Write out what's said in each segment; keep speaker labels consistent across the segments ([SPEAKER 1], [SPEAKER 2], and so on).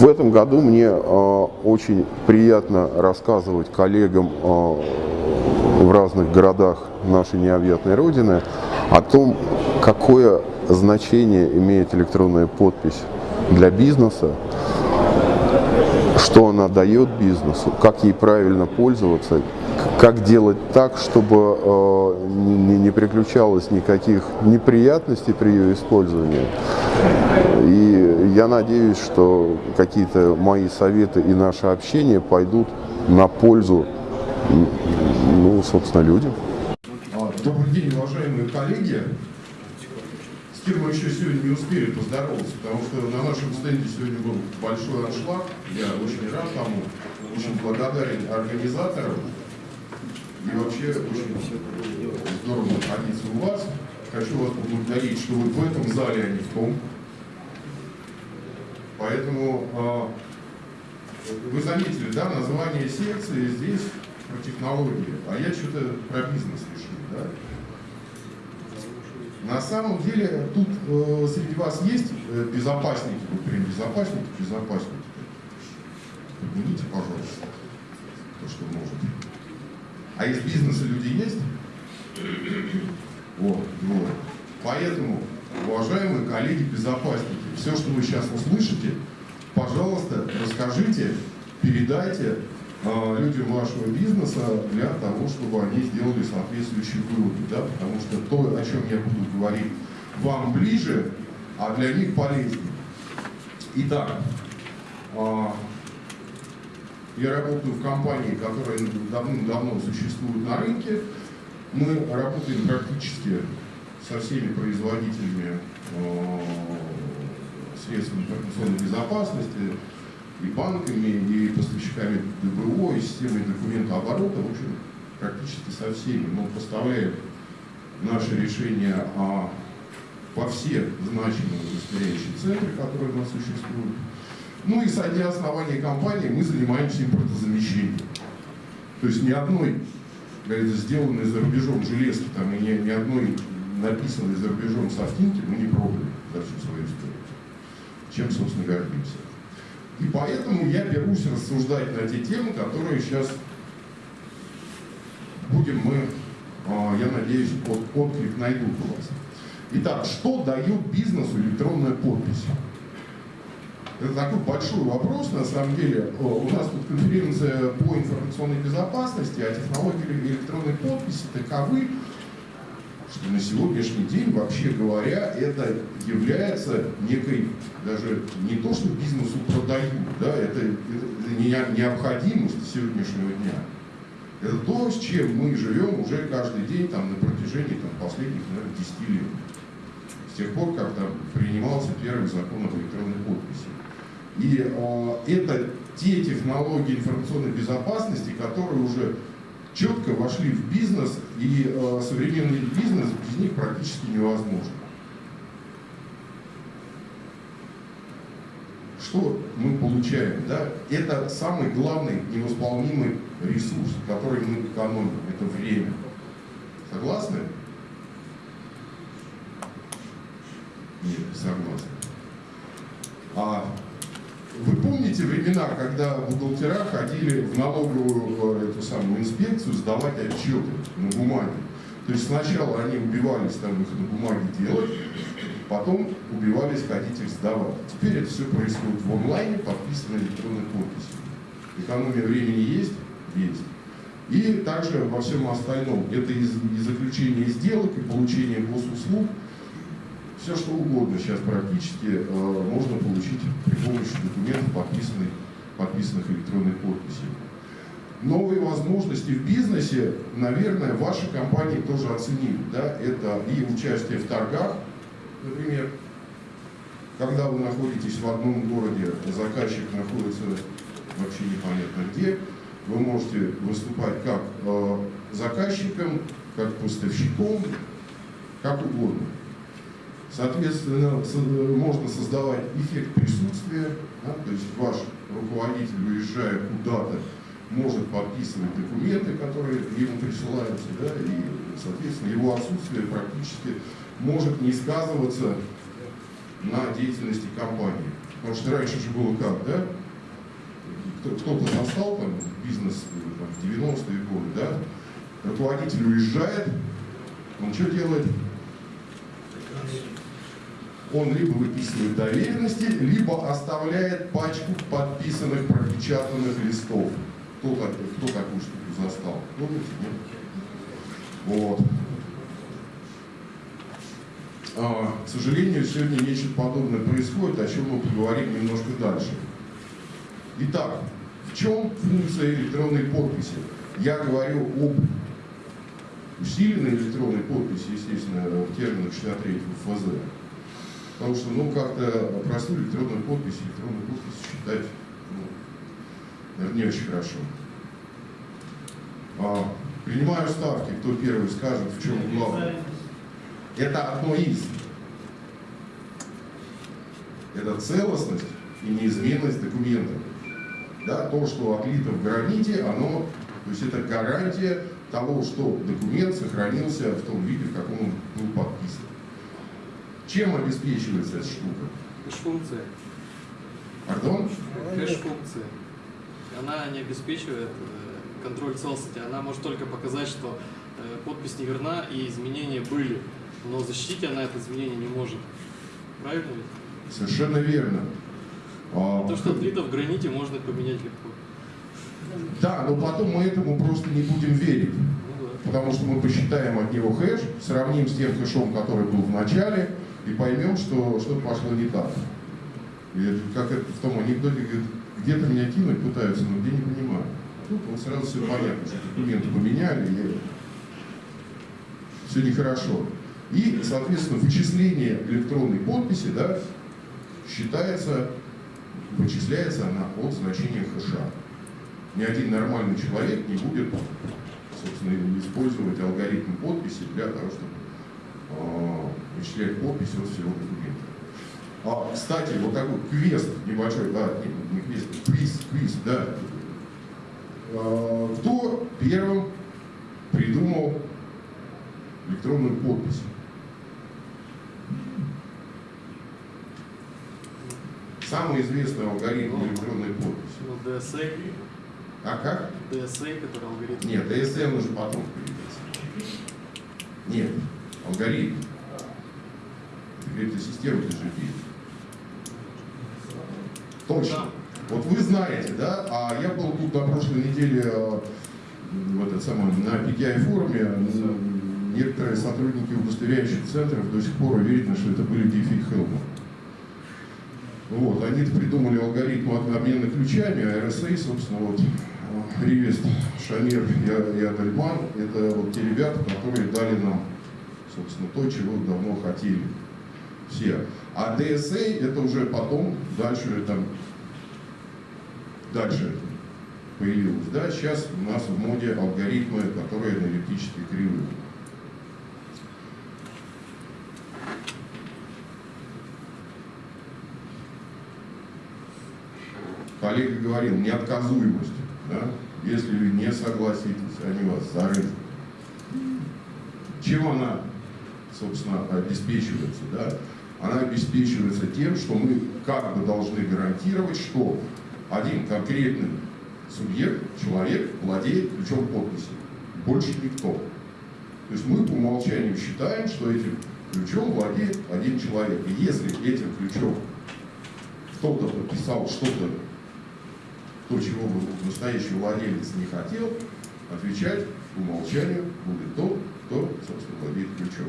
[SPEAKER 1] В этом году мне э, очень приятно рассказывать коллегам э, в разных городах нашей необъятной Родины о том, какое значение имеет электронная подпись для бизнеса, что она дает бизнесу, как ей правильно пользоваться, как делать так, чтобы э, не, не приключалось никаких неприятностей при ее использовании. И я надеюсь, что какие-то мои советы и наше общение пойдут на пользу, ну, собственно, людям.
[SPEAKER 2] Добрый день, уважаемые коллеги. С кем мы еще сегодня не успели поздороваться, потому что на нашем стенде сегодня был большой аншлаг. Я очень рад тому, очень благодарен организаторам. И вообще очень здорово находиться у вас. Хочу вас поблагодарить, что вы в этом зале, а не в том. Поэтому э, вы заметили, да, название секции здесь про технологии, а я что-то про бизнес решил, да? На самом деле тут э, среди вас есть э, безопасники, вот прям безопасники, безопасники. Поднимите, пожалуйста, то, что можете. А из бизнеса люди есть? Вот, вот. Поэтому, уважаемые коллеги-безопасники, все, что вы сейчас услышите, пожалуйста, расскажите, передайте э, людям вашего бизнеса для того, чтобы они сделали соответствующие выводы. Да? Потому что то, о чем я буду говорить, вам ближе, а для них полезнее. Итак, э, я работаю в компании, которая давным-давно существует на рынке. Мы работаем практически со всеми производителями э, средств информационной безопасности, и банками, и поставщиками ДБО, и системой документооборота, в общем, практически со всеми. Мы поставляем наши решения о, по все значимые удостоверяющие центры, которые у нас существуют. Ну и со дня основания компании мы занимаемся импортозамещением. То есть ни одной сделанной за рубежом железки, там, и ни, ни одной написанной за рубежом софтинки мы не пробовали за всю свою историю. Чем, собственно, гордимся. И поэтому я берусь рассуждать на те темы, которые сейчас будем мы, а, я надеюсь, от, отклик найдут у вас. Итак, что дает бизнесу электронная подпись? Это такой большой вопрос, на самом деле. У нас тут конференция по информационной безопасности, а технологии электронной подписи таковы, что на сегодняшний день, вообще говоря, это является некой, даже не то, что бизнесу продают, да, это, это не необходимость сегодняшнего дня. Это то, с чем мы живем уже каждый день там, на протяжении там, последних, наверное, 10 лет. С тех пор, как там принимался первый закон об электронной подписи. И э, это те технологии информационной безопасности, которые уже четко вошли в бизнес, и э, современный бизнес без них практически невозможен. Что мы получаем? Да? Это самый главный невосполнимый ресурс, который мы экономим, это время. Согласны? Нет, согласны. А вы помните времена, когда бухгалтера ходили в налоговую э, эту самую инспекцию сдавать отчеты на бумаге? То есть сначала они убивались там их на бумаге делать, потом убивались ходить их сдавать. Теперь это все происходит в онлайне, подписано электронной подписью. Экономия времени есть? Есть. И также во всем остальном. Это и заключение сделок, и получение госуслуг – все что угодно сейчас практически э, можно получить при помощи документов, подписанных, подписанных электронной подписью. Новые возможности в бизнесе, наверное, ваши компании тоже оценили. Да? Это и участие в торгах, например, когда вы находитесь в одном городе, заказчик находится вообще непонятно где, вы можете выступать как э, заказчиком, как поставщиком, как угодно. Соответственно, можно создавать эффект присутствия, да, то есть ваш руководитель, уезжая куда-то, может подписывать документы, которые ему присылаются, да, и, соответственно, его отсутствие практически может не сказываться на деятельности компании. Потому что раньше же было как, да? Кто-то застал там бизнес там, в 90-е годы, да? Руководитель уезжает, он что делает? Он либо выписывает доверенности, либо оставляет пачку подписанных, пропечатанных листов. Кто, кто такую штуку застал? Помните, нет? Вот. А, к сожалению, сегодня нечто подобное происходит, о чем мы поговорим немножко дальше. Итак, в чем функция электронной подписи? Я говорю об усиленной электронной подписи, естественно, в терминах 63 ФЗ. Потому что, ну, как-то простую электронную подпись, электронную подпись считать, ну, наверное, не очень хорошо. А, принимаю ставки, кто первый скажет, в чем главное. Это одно из. Это целостность и неизменность документа. Да, то, что отлито в граните, оно, то есть это гарантия того, что документ сохранился в том виде, в каком он был подписан. Чем обеспечивается эта штука?
[SPEAKER 3] Кэш-функция.
[SPEAKER 2] Пардон?
[SPEAKER 3] Кэш-функция. Она не обеспечивает э, контроль целостности, она может только показать, что э, подпись неверна и изменения были, но защитить она это изменение не может. Правильно ведь?
[SPEAKER 2] Совершенно верно.
[SPEAKER 3] А, То, что отлито в граните, можно поменять легко.
[SPEAKER 2] Да, но потом мы этому просто не будем верить.
[SPEAKER 3] Ну, да.
[SPEAKER 2] Потому что мы посчитаем от него хэш, сравним с тем хэшом, который был в начале, и поймем, что что-то пошло не так. И как это в том анекдоте, говорит, где-то меня кинуть пытаются, но где не понимаю. Тут вот сразу все понятно, что документы поменяли, и все нехорошо. И, соответственно, вычисление электронной подписи да, считается, вычисляется она от значения хэша. Ни один нормальный человек не будет, собственно, использовать алгоритм подписи для того, чтобы э, вычислять подпись от всего документа. А, кстати, вот такой квест небольшой, да, не, не квест, квиз, квиз, да. А, кто первым придумал электронную подпись? Самый известный алгоритм электронной подписи.
[SPEAKER 3] Ну, DSA,
[SPEAKER 2] А как?
[SPEAKER 3] DSA, который алгоритм.
[SPEAKER 2] Нет, DSM уже потом появился. Нет, алгоритм. Это система DGP. Точно. Вот вы знаете, да? А я был тут на прошлой неделе э, в этот самый, на PKI форуме. Некоторые сотрудники удостоверяющих центров до сих пор уверены, что это были Диффи Хелман. Вот, они придумали алгоритм от- обмена ключами, а RSA, собственно, вот, э, Ривест, Шамир и, Адальман, это вот те ребята, которые дали нам, собственно, то, чего давно хотели все. А DSA это уже потом, дальше там, дальше появилось. Да, сейчас у нас в моде алгоритмы, которые аналитически кривые. коллега говорил, неотказуемость. Да? Если вы не согласитесь, они вас зарежут. Чем она, собственно, обеспечивается? Да? Она обеспечивается тем, что мы как бы должны гарантировать, что один конкретный субъект, человек, владеет ключом подписи. Больше никто. То есть мы по умолчанию считаем, что этим ключом владеет один человек. И если этим ключом кто-то подписал что-то то, чего бы настоящий владелец не хотел, отвечать по умолчанию будет тот, кто, собственно, владеет ключом.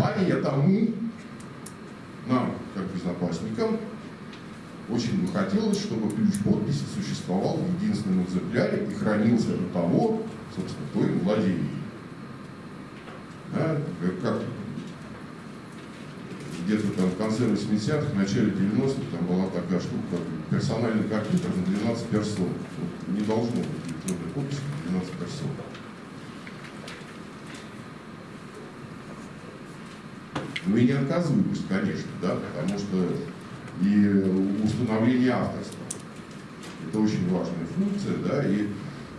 [SPEAKER 2] Поэтому нам, как безопасникам, очень бы хотелось, чтобы ключ подписи существовал в единственном экземпляре и хранился до того, собственно, кто им владеет. Да? Как- где-то там в конце 80-х, в начале 90-х там была такая штука, как персональный компьютер на 12 персон. Вот не должно быть электронной подписи на 12 персон. Ну и неотказуемость, конечно, да, потому что и установление авторства. Это очень важная функция, да, и,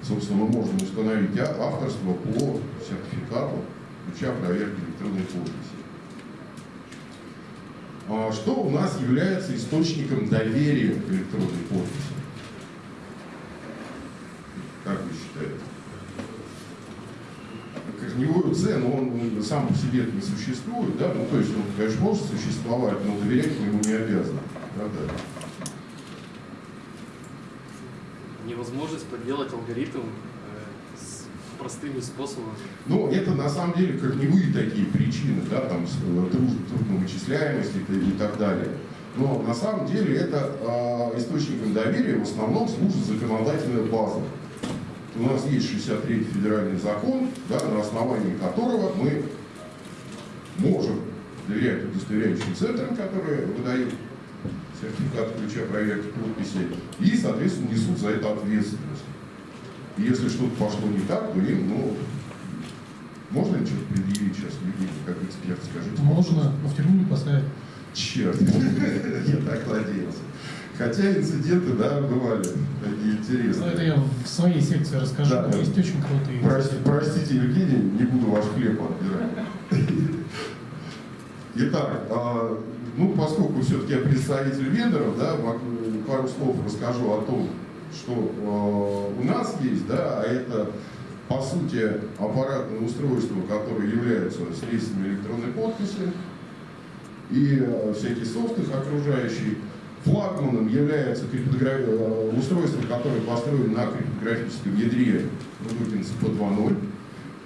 [SPEAKER 2] собственно, мы можем установить а- авторство по сертификату ключа проверки электронной подписи. А что у нас является источником доверия к электронной подписи? Как вы считаете? С, но он сам по себе не существует, да, ну то есть он, конечно, может существовать, но доверять мы ему не обязаны. Правда?
[SPEAKER 3] Невозможность подделать алгоритм э, простыми способами.
[SPEAKER 2] Ну, это на самом деле корневые такие причины, да, там, э, труд- трудновычисляемости и, и так далее. Но на самом деле это э, источником доверия в основном служит законодательная база. У нас есть 63-й федеральный закон, да, на основании которого мы можем доверять удостоверяющим центрам, которые выдают сертификат ключа проверки подписи, и, соответственно, несут за это ответственность. И если что-то пошло не так, то им, ну, можно ли что-то предъявить сейчас людей, как эксперт, скажите?
[SPEAKER 4] Можно, но в тюрьму не поставить.
[SPEAKER 2] Черт, я так надеялся. Хотя инциденты, да, бывали такие
[SPEAKER 4] Ну, это
[SPEAKER 2] интересные.
[SPEAKER 4] я в своей секции расскажу.
[SPEAKER 2] Да, да.
[SPEAKER 4] Есть очень крутые.
[SPEAKER 2] Прости- простите, Евгений, не буду ваш хлеб отбирать. Итак, а, ну, поскольку все-таки я представитель вендоров, да, пару слов расскажу о том, что а, у нас есть, да, а это, по сути, аппаратное устройство, которое является средствами электронной подписи, и э, всякий софт их окружающий. Флагманом является криптогра- э, устройство, которое построено на криптографическом ядре Rudin CP2.0.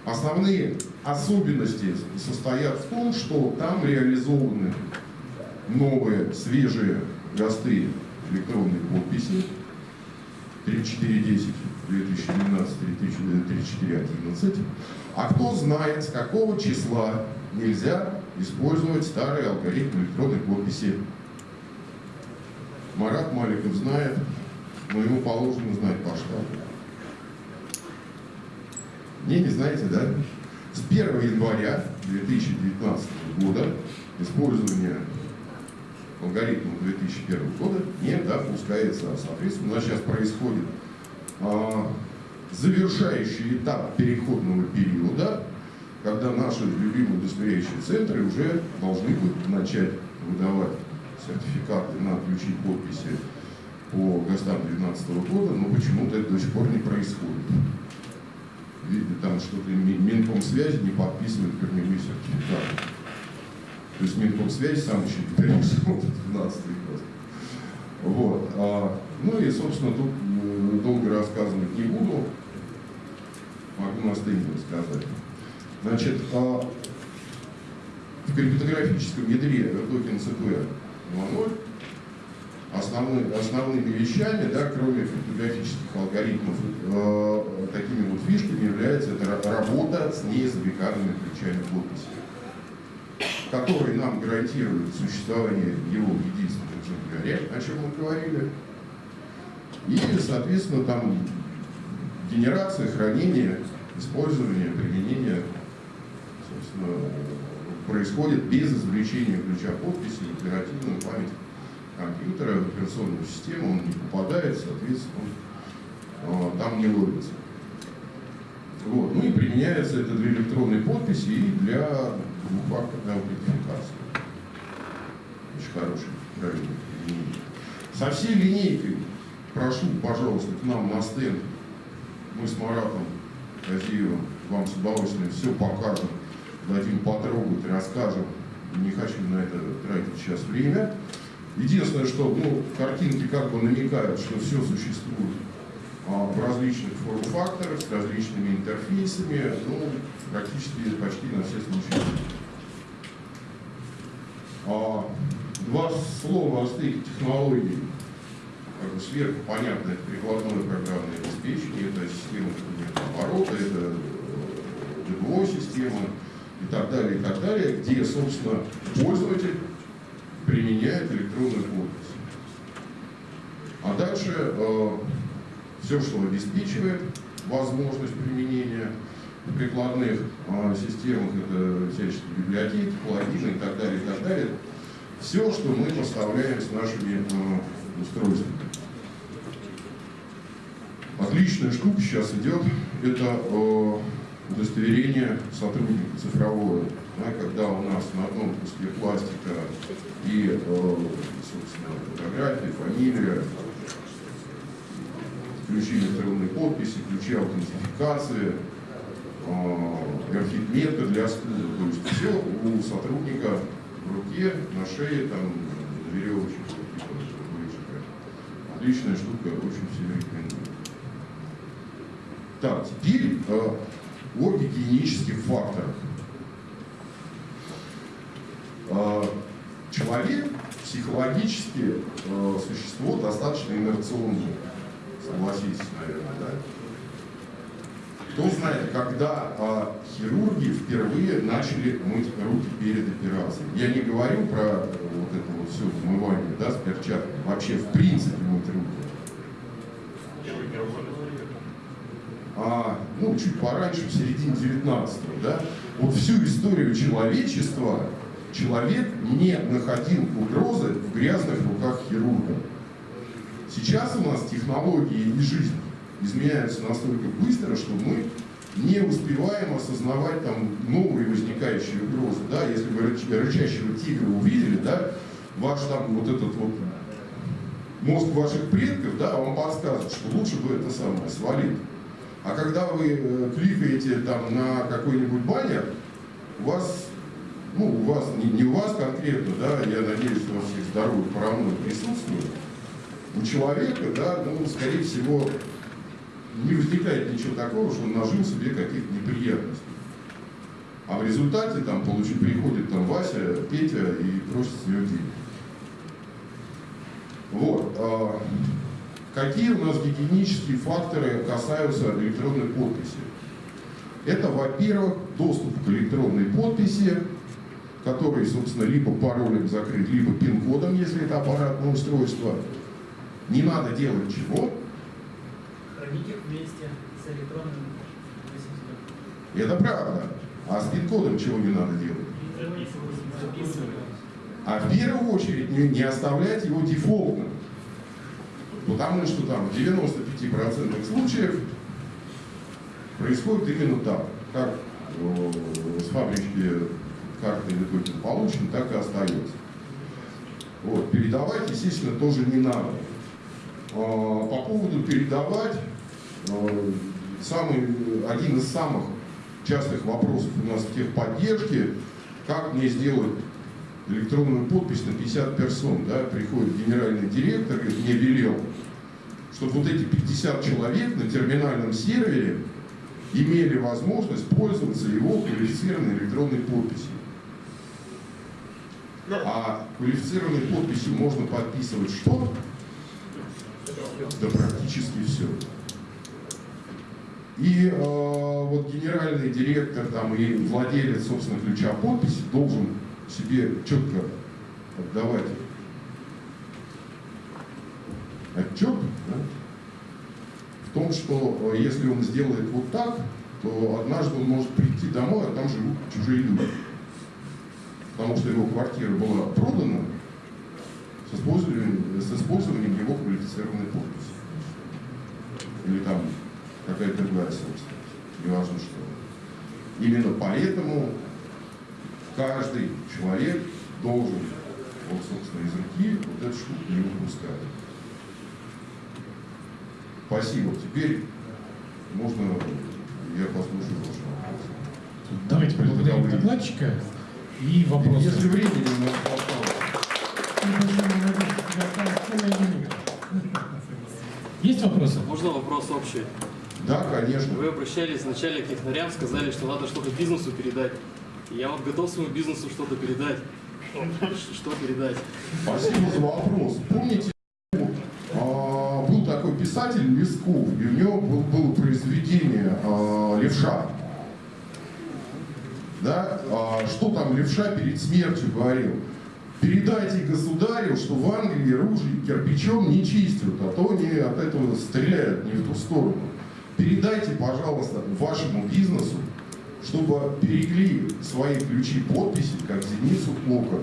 [SPEAKER 2] Основные особенности состоят в том, что там реализованы новые, свежие ГОСТы электронной подписи 3410, 2012, 3411. А кто знает, с какого числа нельзя использовать старый алгоритм электронной подписи? Марат Маликов знает, но ему положено знать по штату. Не, не знаете, да? С 1 января 2019 года использование алгоритма 2001 года не допускается. Соответственно, у нас сейчас происходит а, завершающий этап переходного периода, когда наши любимые удостоверяющие центры уже должны будут начать выдавать сертификаты на ключи подписи по ГОСТам 2012 года, но почему-то это до сих пор не происходит. Видите, там что-то Ми- Минкомсвязи не подписывает корневые сертификаты. То есть Минкомсвязь сам еще не перешел в 12 год. Вот. А, ну и, собственно, тут м, долго рассказывать не буду. Могу на стенде рассказать. Значит, а, в криптографическом ядре токен CP 2.0 основной, основными вещами, да, кроме криптографических алгоритмов, э, такими вот фишками является это ра- работа с неизвлеканными ключами подписи, которые нам гарантируют существование его в единственном экземпляре, о чем мы говорили. И, соответственно, там генерация, хранение, использование, применение, собственно, происходит без извлечения ключа подписи в оперативную память компьютера, в операционную систему, он не попадает, соответственно, он, э, там не ловится. Вот. Ну и применяется это для электронной подписи и для двухфакторной аутентификации. Очень хороший, правильный. Со всей линейкой прошу, пожалуйста, к нам на стенд. Мы с Маратом Казиевым вам с удовольствием все покажем, дадим потрогать, расскажем. Не хочу на это тратить сейчас время. Единственное, что ну, картинки как бы намекают, что все существует а, в различных форм-факторах, с различными интерфейсами, ну, практически почти на все случаи. А, два слова о стыке технологий. Как бы сверху понятно, это прикладное программное обеспечение, это система оборота, это ДБО система и так далее, и так далее, где, собственно, пользователь применяет электронную подпись. А дальше э, все, что обеспечивает возможность применения в прикладных э, системах, это всяческие библиотеки, плагины и так далее, и так далее, все, что мы поставляем с нашими э, устройствами. Отличная штука сейчас идет, это э, удостоверение сотрудника цифровое, да, когда у нас на одном куске пластика и, э, собственно, фотография, фамилия, ключи электронной подписи, ключи аутентификации, э, для стула. То есть все у сотрудника в руке, на шее, там, на веревочке. Отличная штука, очень всем рекомендую. Так, теперь э, о гигиенических факторах. Э, человек психологически э, существо достаточно инерционное, согласитесь, наверное, да? Кто знает, когда э, хирурги впервые начали мыть руки перед операцией? Я не говорю про э, вот это вот все умывание, да, с перчатками, вообще в принципе мыть руки. а, ну, чуть пораньше, в середине 19-го, да, вот всю историю человечества человек не находил угрозы в грязных руках хирурга. Сейчас у нас технологии и жизнь изменяются настолько быстро, что мы не успеваем осознавать там новые возникающие угрозы. Да? Если вы рыч- рычащего тигра увидели, да, ваш там вот этот вот мозг ваших предков, да, вам подсказывает, что лучше бы это самое свалить. А когда вы э, кликаете там на какой-нибудь баннер, у вас, ну, у вас, не, не у вас конкретно, да, я надеюсь, у вас всех здоровый параноид присутствует, у человека, да, ну, скорее всего, не возникает ничего такого, что он нажил себе каких-то неприятностей. А в результате там получит, приходит там Вася, Петя и просит с него денег. Вот. Какие у нас гигиенические факторы касаются электронной подписи? Это, во-первых, доступ к электронной подписи, который, собственно, либо паролем закрыт, либо пин-кодом, если это аппаратное устройство. Не надо делать чего?
[SPEAKER 5] Хранить их вместе с электронным.
[SPEAKER 2] Это правда. А с пин-кодом чего не надо делать? А в первую очередь не, не оставлять его дефолтным. Потому что там в 95% случаев происходит именно так. Как э, с фабрички карты или токен получен, так и остается. Вот. Передавать, естественно, тоже не надо. А, По поводу передавать, э, самый, один из самых частых вопросов у нас в техподдержке, как мне сделать электронную подпись на 50 персон, да, приходит генеральный директор и мне велел, чтобы вот эти 50 человек на терминальном сервере имели возможность пользоваться его квалифицированной электронной подписью. А квалифицированной подписью можно подписывать что? Да практически все. И э, вот генеральный директор там, и владелец, собственно, ключа подписи должен себе четко отдавать отчет да, в том, что э, если он сделает вот так, то однажды он может прийти домой, а там живут чужие люди. Потому что его квартира была продана с использованием, с использованием его квалифицированной подписи. Или там какая-то другая собственность, неважно что. Именно поэтому каждый человек должен, вот, собственно, из руки вот эту штуку не выпускать. Спасибо. Теперь можно я послушаю ваши вопросы.
[SPEAKER 4] Давайте поблагодарим докладчика и вопросы.
[SPEAKER 2] Если времени у нас осталось.
[SPEAKER 4] Есть вопросы?
[SPEAKER 3] Можно вопрос общий?
[SPEAKER 2] Да, конечно.
[SPEAKER 3] Вы обращались вначале к технарям, сказали, что надо что-то бизнесу передать. Я вот готов своему бизнесу что-то передать. Что передать?
[SPEAKER 2] Спасибо за вопрос. Помните, а, был такой писатель Лесков, и у него был- было произведение а, «Левша». Да? А, Что там Левша перед смертью говорил? Передайте государю, что в Англии ружье кирпичом не чистят, а то они от этого стреляют не в ту сторону. Передайте, пожалуйста, вашему бизнесу, чтобы берегли свои ключи подписи, как зеницу ока.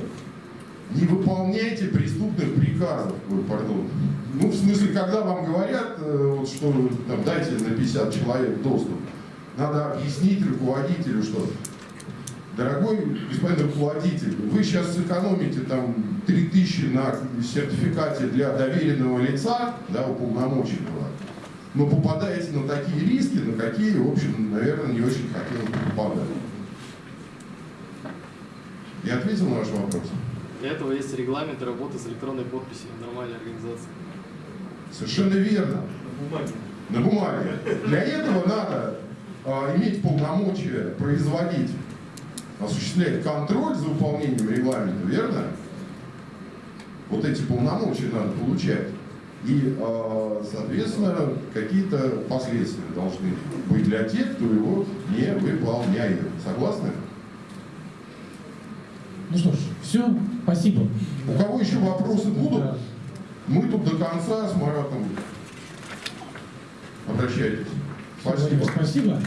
[SPEAKER 2] Не выполняйте преступных приказов, ой, пардон. Ну, в смысле, когда вам говорят, э, вот, что там, дайте на 50 человек доступ, надо объяснить руководителю, что Дорогой господин руководитель, вы сейчас сэкономите там 3000 на сертификате для доверенного лица, да, уполномоченного, но попадаете на такие риски, на какие, в общем, наверное, не очень хотелось бы попадать. Я ответил на ваш вопрос?
[SPEAKER 3] Для этого есть регламент работы с электронной подписью нормальной организации.
[SPEAKER 2] Совершенно верно.
[SPEAKER 5] На бумаге.
[SPEAKER 2] На бумаге. Для этого надо а, иметь полномочия производить, осуществлять контроль за выполнением регламента, верно? Вот эти полномочия надо получать. И, а, соответственно, какие-то последствия должны быть для тех, кто его не выполняет. Согласны?
[SPEAKER 4] Ну что ж, все, спасибо.
[SPEAKER 2] У кого еще вопросы будут?
[SPEAKER 4] Да.
[SPEAKER 2] Мы тут до конца с Маратом. Обращайтесь. Спасибо.
[SPEAKER 4] Спасибо.